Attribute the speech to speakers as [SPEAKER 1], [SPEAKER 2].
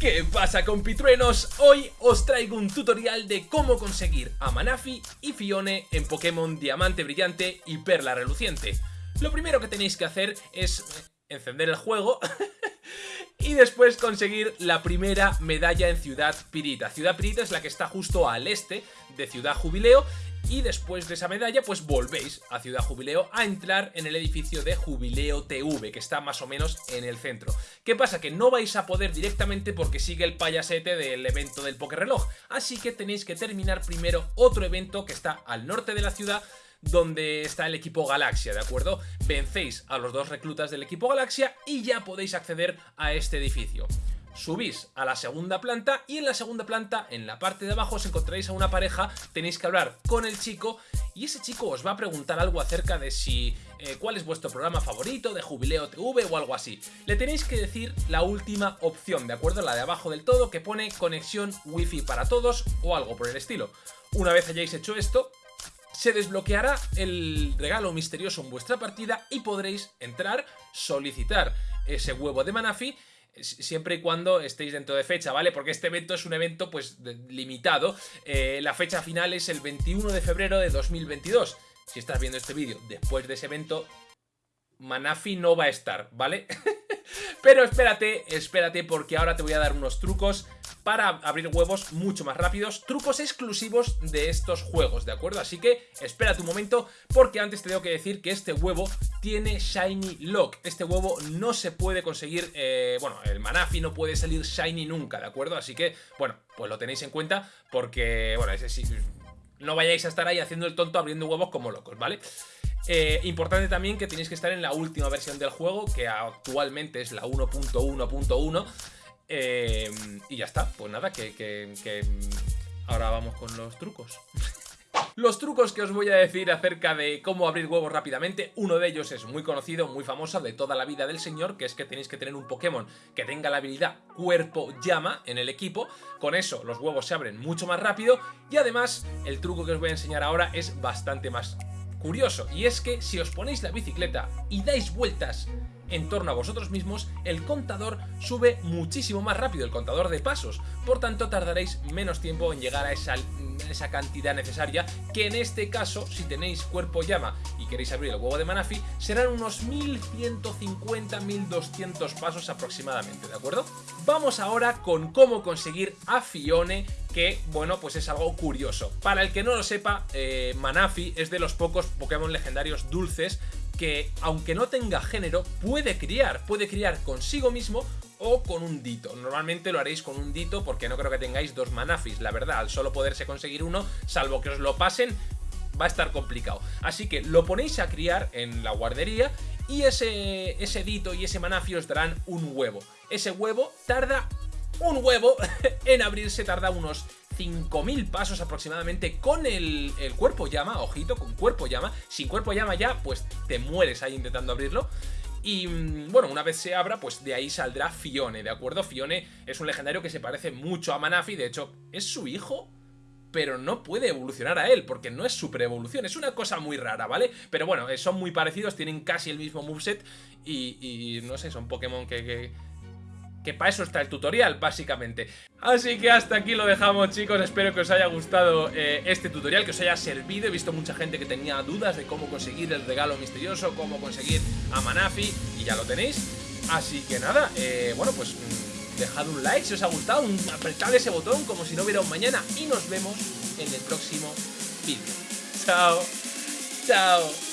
[SPEAKER 1] ¿Qué pasa compitruenos? Hoy os traigo un tutorial de cómo conseguir a Manafi y Fione en Pokémon Diamante Brillante y Perla Reluciente. Lo primero que tenéis que hacer es encender el juego y después conseguir la primera medalla en Ciudad Pirita. Ciudad Pirita es la que está justo al este de Ciudad Jubileo y después de esa medalla pues volvéis a Ciudad Jubileo a entrar en el edificio de Jubileo TV que está más o menos en el centro. ¿Qué pasa? Que no vais a poder directamente porque sigue el payasete del evento del Reloj, así que tenéis que terminar primero otro evento que está al norte de la ciudad donde está el equipo Galaxia, ¿de acuerdo? Vencéis a los dos reclutas del equipo Galaxia y ya podéis acceder a este edificio subís a la segunda planta y en la segunda planta, en la parte de abajo, os encontraréis a una pareja, tenéis que hablar con el chico y ese chico os va a preguntar algo acerca de si eh, cuál es vuestro programa favorito de Jubileo TV o algo así. Le tenéis que decir la última opción, ¿de acuerdo? La de abajo del todo que pone conexión wifi para todos o algo por el estilo. Una vez hayáis hecho esto, se desbloqueará el regalo misterioso en vuestra partida y podréis entrar, solicitar ese huevo de Manafi siempre y cuando estéis dentro de fecha, ¿vale? Porque este evento es un evento pues limitado. Eh, la fecha final es el 21 de febrero de 2022. Si estás viendo este vídeo después de ese evento, Manafi no va a estar, ¿vale? Pero espérate, espérate porque ahora te voy a dar unos trucos para abrir huevos mucho más rápidos, trucos exclusivos de estos juegos, ¿de acuerdo? Así que espérate un momento porque antes te tengo que decir que este huevo tiene Shiny Lock. Este huevo no se puede conseguir, eh, bueno, el Manafi no puede salir Shiny nunca, ¿de acuerdo? Así que, bueno, pues lo tenéis en cuenta porque, bueno, ese sí, no vayáis a estar ahí haciendo el tonto abriendo huevos como locos, ¿vale? Eh, importante también que tenéis que estar en la última versión del juego, que actualmente es la 1.1.1. Eh, y ya está, pues nada, que, que ahora vamos con los trucos. Los trucos que os voy a decir acerca de cómo abrir huevos rápidamente, uno de ellos es muy conocido, muy famoso, de toda la vida del señor, que es que tenéis que tener un Pokémon que tenga la habilidad Cuerpo Llama en el equipo, con eso los huevos se abren mucho más rápido. Y además el truco que os voy a enseñar ahora es bastante más curioso, y es que si os ponéis la bicicleta y dais vueltas en torno a vosotros mismos, el contador sube muchísimo más rápido, el contador de pasos. Por tanto, tardaréis menos tiempo en llegar a esa, cantidad necesaria, que en este caso, si tenéis cuerpo llama y queréis abrir el huevo de Manafi, serán unos 1150-1200 pasos aproximadamente, ¿de acuerdo? Vamos ahora con cómo conseguir a Fione que, bueno, pues es algo curioso. Para el que no lo sepa, eh, Manafi es de los pocos Pokémon legendarios dulces que, aunque no tenga género, puede criar, puede criar consigo mismo o con un dito. Normalmente lo haréis con un dito porque no creo que tengáis dos manafis, la verdad, al solo poderse conseguir uno, salvo que os lo pasen, va a estar complicado. Así que lo ponéis a criar en la guardería y ese, ese dito y ese manafi os darán un huevo. Ese huevo tarda un huevo en abrirse, tarda unos 5.000 pasos aproximadamente con el, cuerpo llama, ojito, con cuerpo llama. Sin cuerpo llama ya, pues te mueres ahí intentando abrirlo. Y mm, bueno, una vez se abra, pues de ahí saldrá Fione, ¿de acuerdo? Fione es un legendario que se parece mucho a Manafi, de hecho, es su hijo, pero no puede evolucionar a él, porque no es super evolución, es una cosa muy rara, ¿vale? Pero bueno, eh, son muy parecidos, tienen casi el mismo moveset y, no sé, son Pokémon que para eso está el tutorial, básicamente. Así que hasta aquí lo dejamos, chicos. Espero que os haya gustado eh, este tutorial, que os haya servido. He visto mucha gente que tenía dudas de cómo conseguir el regalo misterioso, cómo conseguir a Manafi, y ya lo tenéis. Así que nada, eh, bueno, pues mm, dejad un like si os ha gustado, apretad ese botón como si no hubiera un mañana, y nos vemos en el próximo vídeo. Chao, chao.